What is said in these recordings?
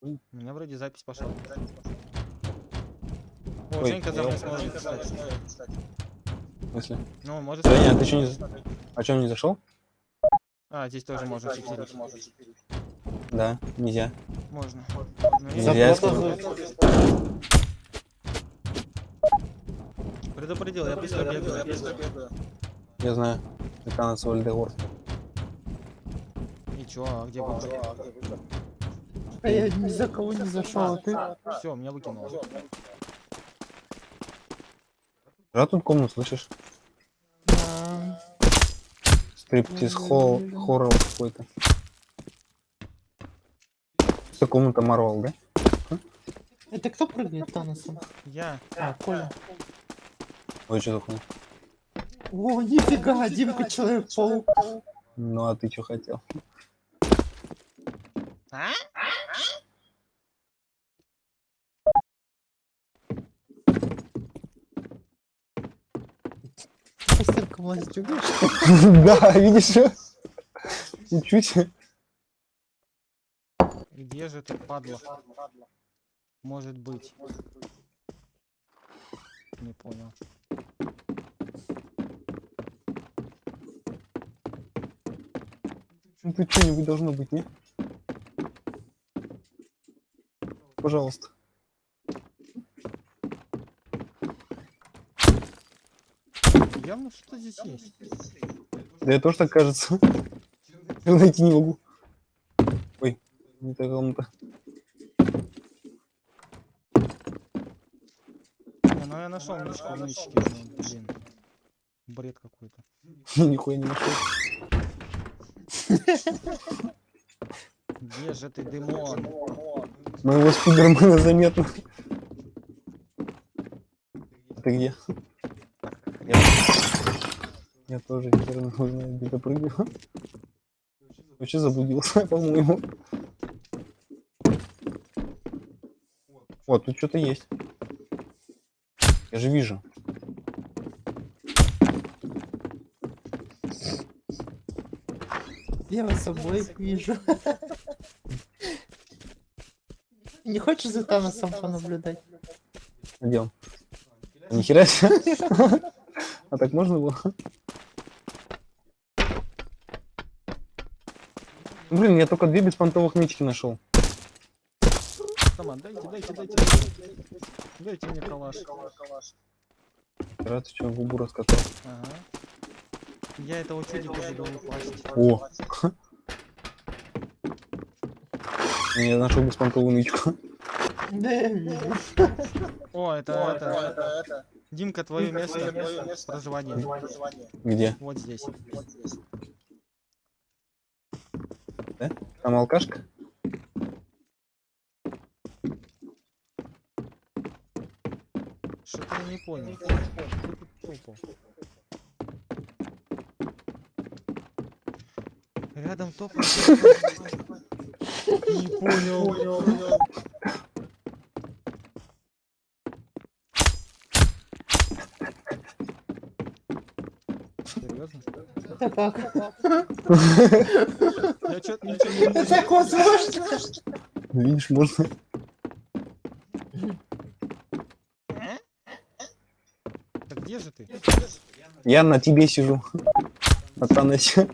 У меня вроде запись пошла. О, Ой, Женька за мной. В смысле? Ну, может... Женя, а ты что не... за- А что, не зашел? А, здесь тоже можно читерить. Да, нельзя. Можно. Ну, Нельзя, предупредил, я быстро бегаю, я быстро бегаю. Я знаю. Это на Вальдегор. И чё, а где выход? А я ни за кого не зашел, а ты? Все, меня выкинуло. Да, тут комнату слышишь? Стриптиз холл, хоррор какой-то. Это комната Марвел, да? Это кто прыгает Таносом? Я. А, Коля. Ой, что такое? О, нифига, Димка Человек-паук. Ну, а ты что хотел? А? Умеешь? Да, видишь? Чуть-чуть. Где же ты, падла? Может быть. Не понял. Ну, Тут что-нибудь должно быть, не? Пожалуйста. Явно что-то здесь есть. Да я тоже так кажется. Я найти не могу. Ой, не та комната. Не, ну я нашел нычку в нычке. Ну, блин. Бред какой-то. Нихуя не нашел. Где же ты, Дымон? Моего спидермена заметно. Ты где? Я, я тоже хер не знаю, где прыгаю. Вообще заблудился, по-моему. Вот, тут что-то есть. Я же вижу. Я вас обоих вижу. Не хочешь за Таносом понаблюдать? Где он? Ни хера себе. А так можно было? Блин, я только две беспонтовых нычки нашел. Команд, дайте, дайте, дайте, дайте. Дайте мне калаш. Раз ты что, губу раскатал. Ага. Я этого чудика буду упасть. О! Я нашел беспонтовую нычку. О, это, это, Димка, твое место проживания. Где? Вот здесь. Там алкашка? Что-то я не понял. Кто тут топал? Рядом топал. Не понял. Серьезно? Это как? Я Это так возможно? Видишь, можно. Так где же ты? Я на тебе сижу. На Таносе.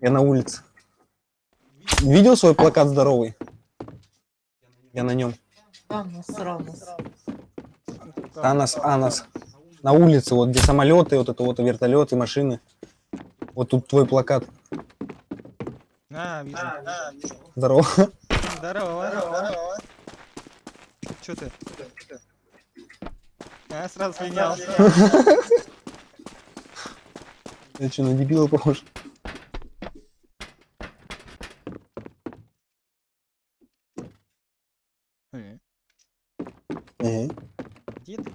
Я на улице. Видел свой плакат здоровый? Я на нем. Танос, Рамос. Танос, Анос. На улице, вот где самолеты, вот это вот вертолеты, машины. Вот тут твой плакат. А, вижу. Здорово. Здорово. Здорово. Че ты? А, сразу слинял. Я что, на дебила похож? Э, Ага. Где ты?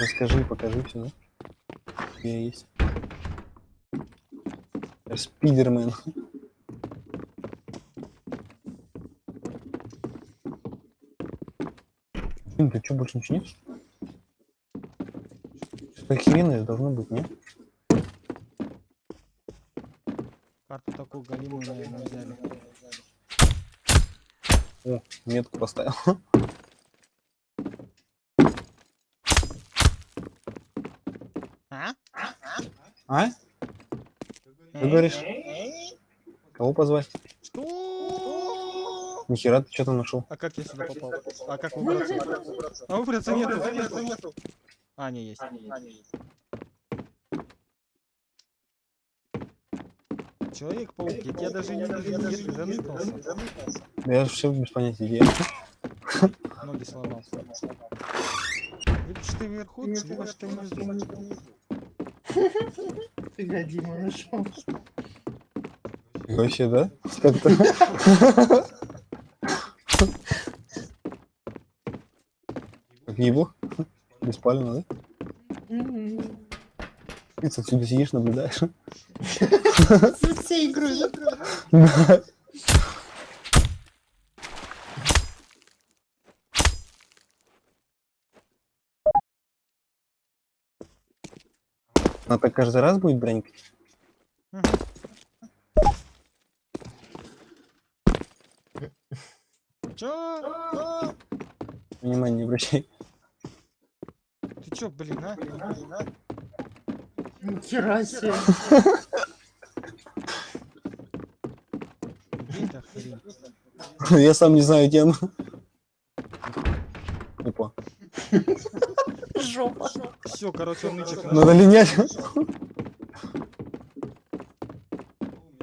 Расскажи, покажи все, да? Я есть. Спидермен. Блин, ты что, больше ничего нет? Что-то охеренное должно быть, нет? Карту такую галимую, наверное, взяли. О, метку поставил. А? А? Ты говоришь? Кого позвать? Что? Нихера, ты что там нашел? А как я сюда попал? А как выбраться? А выбраться нету. А, не, есть. Человек-паук, я тебя даже не вижу, где ты заныкался? Да я все без понятия где. Ноги сломал. Либо ж ты вверху, либо ж ты внизу. Фига, Дима нашел. Вообще, да? Как ебу? Беспалевно, да? Ты отсюда сидишь, наблюдаешь. За всей игрой, Она так каждый раз будет бронькать? Чё? Внимание не обращай. Ты чё, блин, а? Нихера себе. Где эта хрень? Я сам не знаю тему. Опа. Жопа. Все, короче, он нычек. Надо линять.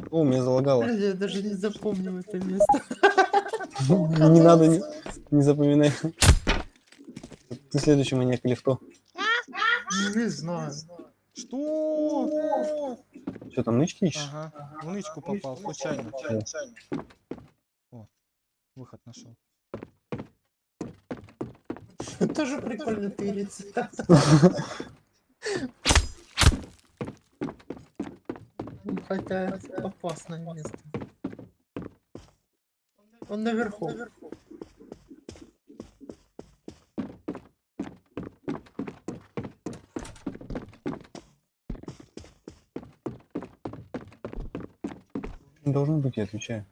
О, меня залагало. Я даже не запомнил это место. Не надо, не, не запоминай. Ты следующий маньяк или кто? Не знаю. Что? Что там, нычки ищешь? Ага, в нычку попал, случайно. О, выход нашел. Тоже прикольно тыриться. Хотя опасное место. Он наверху. Не должно быть, я отвечаю.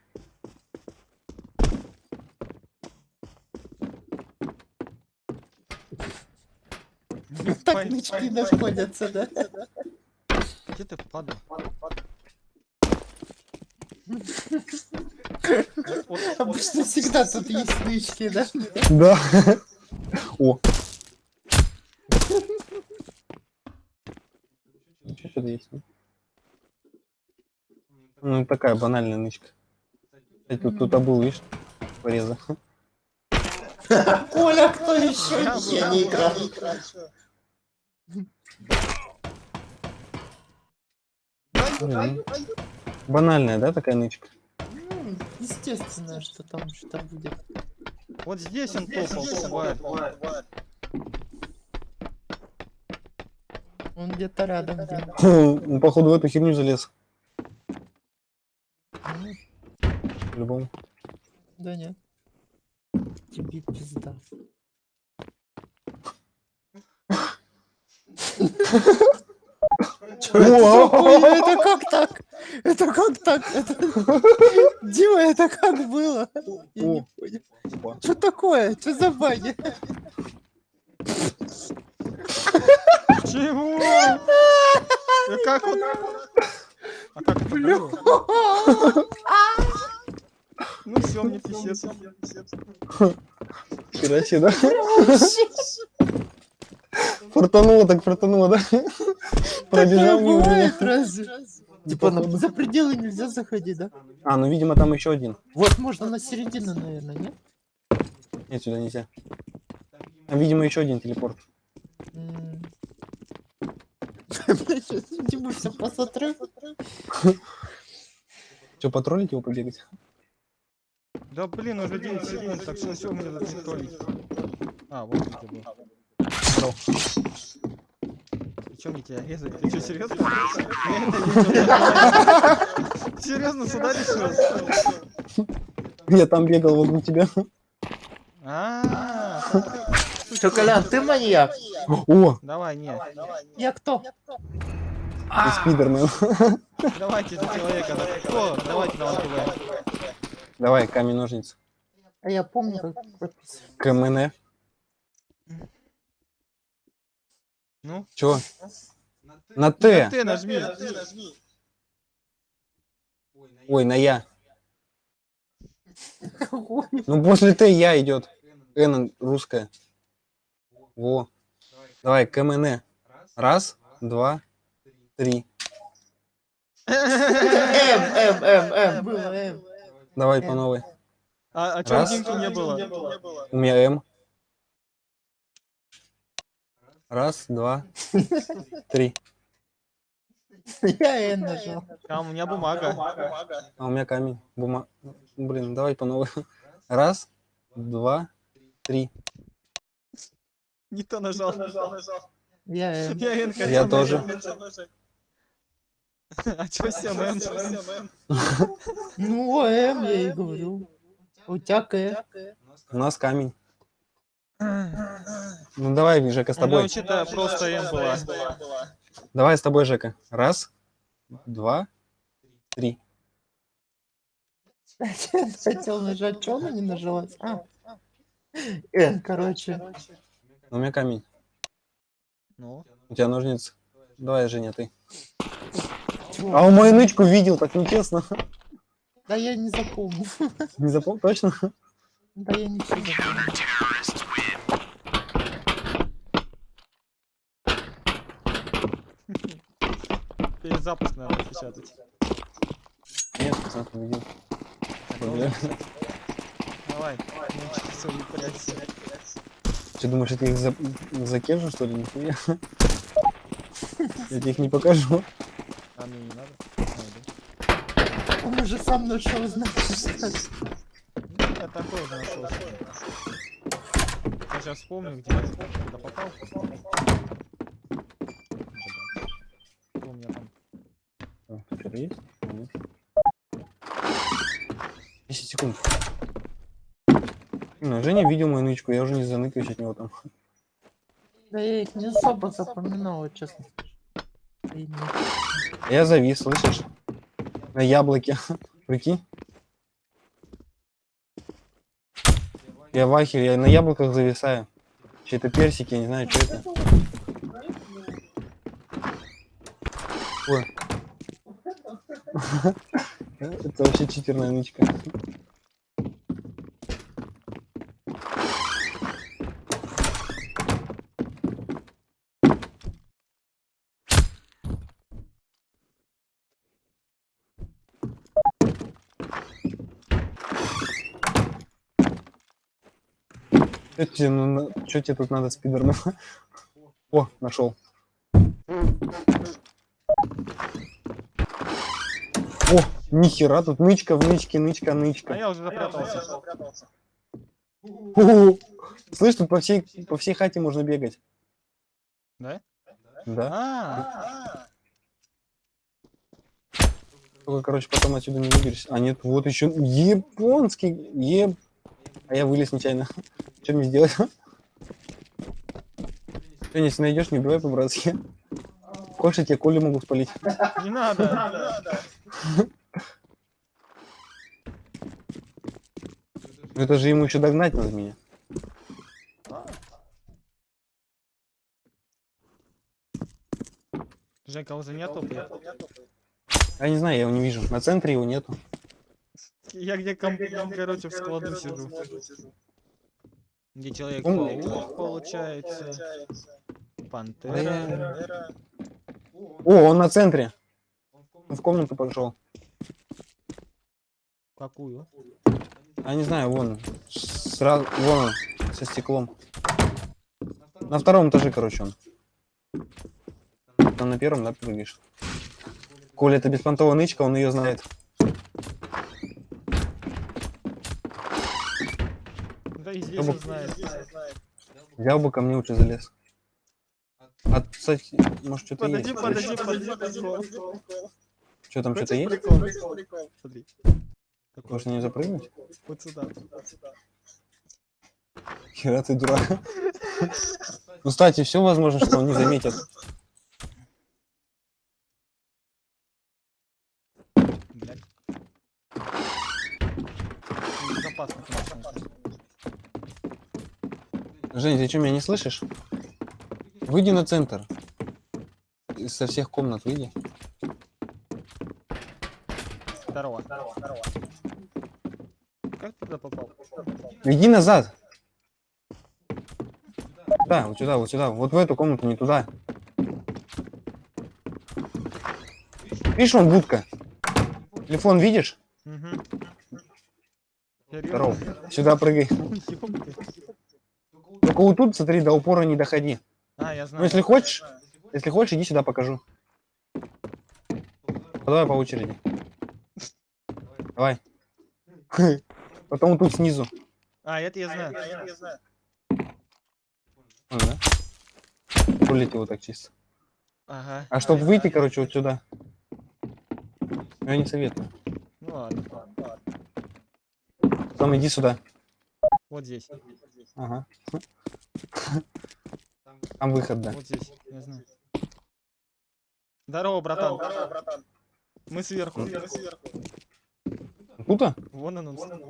Так нычки находятся, да? Где ты падал? Обычно всегда тут есть нычки, да? Да. О. Что что-то есть? ну? Такая банальная нычка. Кстати, тут кто-то был, видишь, пореза. Коля, кто еще? Я не играл. Банальная, да, такая нычка? Ну, Естественно, что там что-то будет. Вот здесь он топал, тварь. Он где-то рядом. где Он, походу, в эту херню залез. Ну, По-любому. Да нет. Тебе пизда. Это как так? Это как так? Дима, это как было? Что такое? Что за баги? Чего? Как вот? А как это было? Ну все, мне писец. Хера себе, да? Фартануло так фартануло, да? Пробежал мимо меня. бывает разве? Типа на- Походу. за пределы нельзя заходить, да? А, ну, видимо, там еще один. Вот можно на середину, наверное, нет? Нет, сюда нельзя. Там, видимо, еще один телепорт. Дима все посмотрю. Что, потроллить его побегать? Да блин, уже 9 секунд, так что все, мне надо троллить. А, вот где ты И чё мне тебя резать? Ты что, серьезно? Серьезно, сюда решил? Я там бегал вокруг тебя. А, Что, Колян, ты маньяк? О, давай, не. Я кто? Ты спидермен. Давайте за человека. Давайте на. Давай, камень, ножницы. А я помню, как прописывать. КМН. Ну? Чего? На Т. Ты нажми. Ой, на Я. Ну, после Т Я идет. Н русская. Во. Давай, КМН. Раз, два, три. М, М, М, М, было М. Давай по новой. А, а чё Раз. Не было? У меня М. Раз, два, три. Я Н нажал. Там у меня бумага. А у меня камень. Бума... Блин, давай по новой. Раз, два, три. Не то нажал. Я Н. Я хотел тоже. А чё 7 Ну, М, я и говорю. У тебя К. У нас камень. Ну давай, Жека, с У меня тобой. вообще-то просто М была. Давай с тобой, Жека. Раз, два, три. Хотел нажать, что она не нажалась? А. Н, короче. У меня камень. Ну? У тебя ножницы. Давай, Женя, ты. А у мою нычку видел, так нечестно. Да я не запомнил. Не запомнил? Точно? Да я ничего не запомнил. Перезапуск надо печатать. Нет, пацан, видел. Давай. Давай. Нычки свои прячься. Ты думаешь, я их за... закежу, что ли? Нихуя. Я тебе их не покажу. А мне не надо? Найду. Он уже сам нашел, значит. Ну, Я такой уже нашел. Я сейчас вспомню, где я попал. Женя видел мою нычку, я уже не заныкаюсь от него там. Да я их не особо запоминал, честно. Я завис, слышишь? На яблоке. Прикинь. Я в ахере, я на яблоках зависаю. Че это персики, я не знаю, что это. Ой. Это вообще читерная нычка. Что тебе, ну, тут надо, спидермен? О, нашел. О, нихера, тут нычка в нычке, нычка, А нычка. я уже запрятался. Слышь, тут по всей, по всей хате можно бегать. Да? Да. А, Только, короче, потом отсюда не выберешься. А нет, вот еще японский. Еб... А я вылез нечаянно. Что мне сделать? Ты если найдешь, не убивай по-братски. Хочешь, я тебе коли могу спалить. не надо. Ну это же ему еще догнать надо меня. Жека, уже нету? Я не знаю, я его не вижу. На центре его нету. Я где, ком- короче, в складу сижу. Где Человек-паук, получается. Пантера. О, он на центре. Он в комнату пошел. Какую? А не знаю, вон. Сразу, вон он, со стеклом. На втором этаже, короче, он. Там на первом, да, прыгаешь? Коля, это беспонтовая нычка, он ее знает. Да и здесь Чтобы- он знает. Взял бы ко мне лучше залез. А, кстати, может что-то Подожди, есть. подожди, подожди, подожди. Что там, что-то есть? Прикол. Смотри. Может не запрыгнуть? Вот сюда. Хера ты дурак. Ну, кстати, все возможно, что он не заметит. Блядь. Безопасно, Жень, ты что, меня не слышишь? Выйди на центр. Со всех комнат выйди. Здорово. Как ты туда попал? Иди назад. Да, вот сюда, вот сюда. Вот в эту комнату, не туда. Видишь, вон будка. Телефон видишь? Угу. Здорово. Сюда прыгай. Только вот тут, смотри, до упора не доходи. А, я Ну, знаю. если хочешь, если хочешь, иди сюда покажу. Давай по очереди. Давай. Потом тут снизу. А, это я знаю. Вон, да? Пролети вот так чисто. Ага. А чтобы выйти, короче, вот сюда. Я не советую. Ну ладно. Потом иди сюда. Вот здесь. Ага. Там выход, да. Вот здесь. Я знаю. Здорово, братан. Мы сверху. Мы сверху. -то? Вон он. он.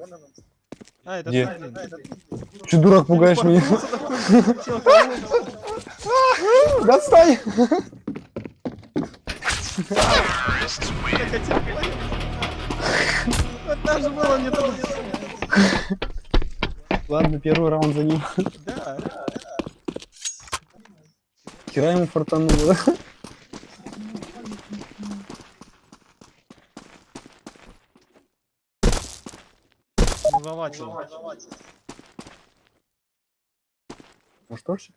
А, это Где? ты, блин. Че, дурак, пугаешь меня? Достань! там же было не туда. Ладно, первый раунд за ним. Да. Хера ему фартануло. Ну, завачил. Ну что ж.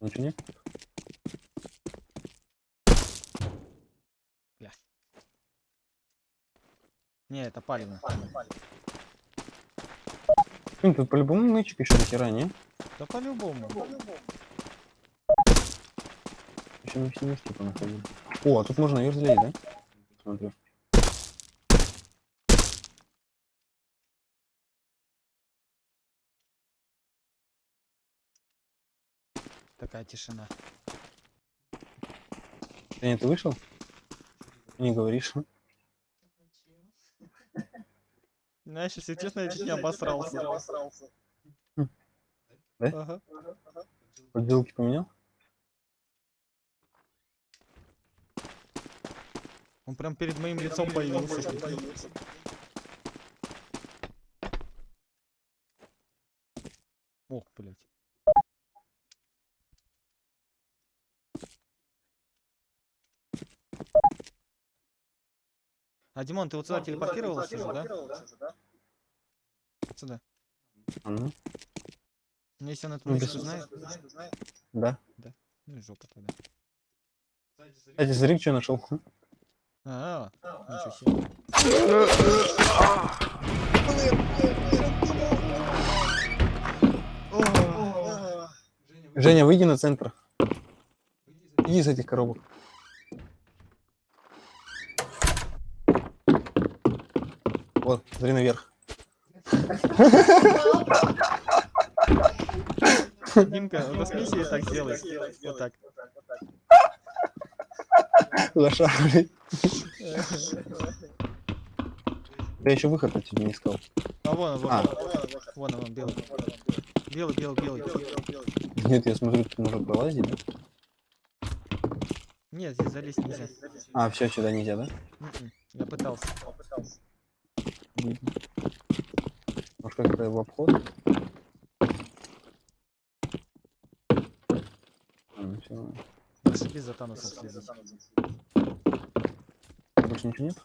Ничего нет? Не, это палевно. Блин, тут по-любому нычек еще не? Да по-любому. Еще мы все вместе понаходили. О, а тут можно ее разлить, да? Смотрю. Такая тишина. Женя, ты вышел? Не говоришь. Знаешь, если честно, я чуть не обосрался. Да? Ага. Подделки поменял? Он прям перед моим лицом появился. Ох, блядь. А, Димон, ты вот сюда телепортировался же, да? Сюда. А ну, Ну, Если он эту Ну, без- знает, да. ну и жопа тогда. Кстати, смотри, что нашел. А, ничего себе. Женя, выйди на центр. Иди из этих коробок. Вот, смотри наверх. Димка, засмейся и так сделай. Вот так. Лоша. Я еще выход от тебя не сказал. А вон, он, вон, А. вон, он, вон, белый. Белый, белый, белый. Нет, я смотрю, тут можно пролазить, да? Нет, здесь залезть нельзя. А, все, сюда нельзя, да? М-м, Я пытался. Видно. Может, как-то в обход? А, ну, всё нормально. Зашибись за Таносом. Больше ничего нет?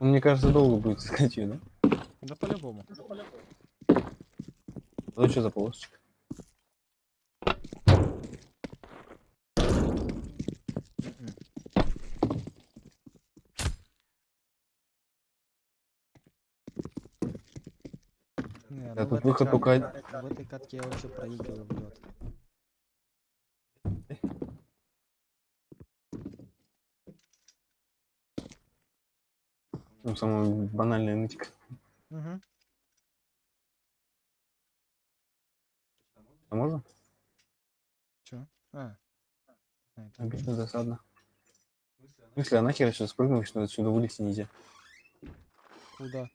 Ну, Мне кажется, долго будет искать ее, да? Да по-любому. А что за полосочка? Да, тут ну, выход только... В этой катке я вообще проигрываю, блядь. Ну, самая банальная нытика. Ну, угу. А можно? Чё? А. Обидно, досадно. В смысле, а нахер я сейчас спрыгнул, что отсюда вылезти нельзя? Куда?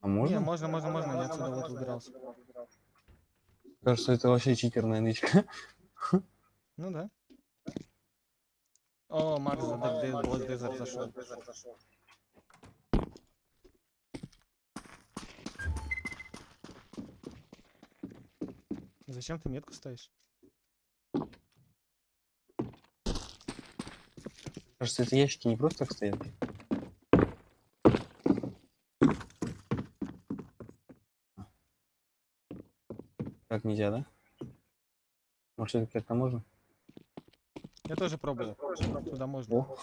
А Не, можно? можно, можно, можно, я отсюда вот выбирался. Кажется, это вообще читерная нычка. Ну да. О, Макс за Black Desert зашел. Зачем ты метку ставишь? Кажется, эти ящики не просто так стоят. Так нельзя, да? Может, это как-то можно? Я тоже пробовал. Туда можно. О.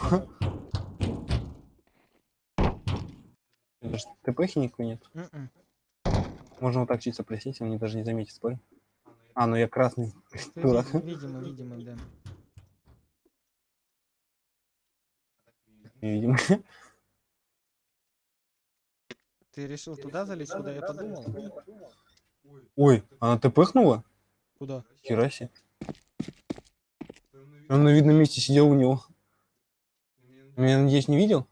Это ТПхи никакой нет. М-м. Можно вот так чисто присесть, он мне даже не заметит, спорь. А, ну я красный. Дурак. ви- Видимо, видимо, да. Видимо. Ты решил туда залезть, куда я подумал? Ой, она ТПхнула? Куда? Хера себе. Он на видном месте сидел у него. Меня, надеюсь, не видел?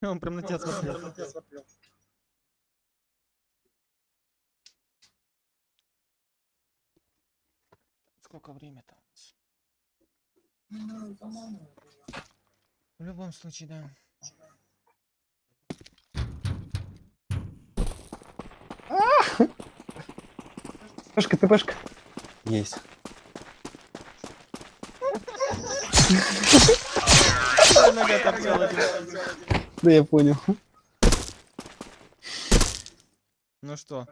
Он прям на тебя смотрел. Сколько время-то у нас? В любом случае, да. ТПшка, ТПшка. Есть. Да я понял. Ну что?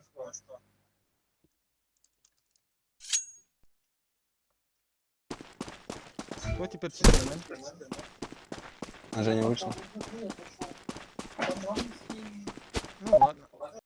Кто теперь чемпион? А Женя вышел. Ну ладно.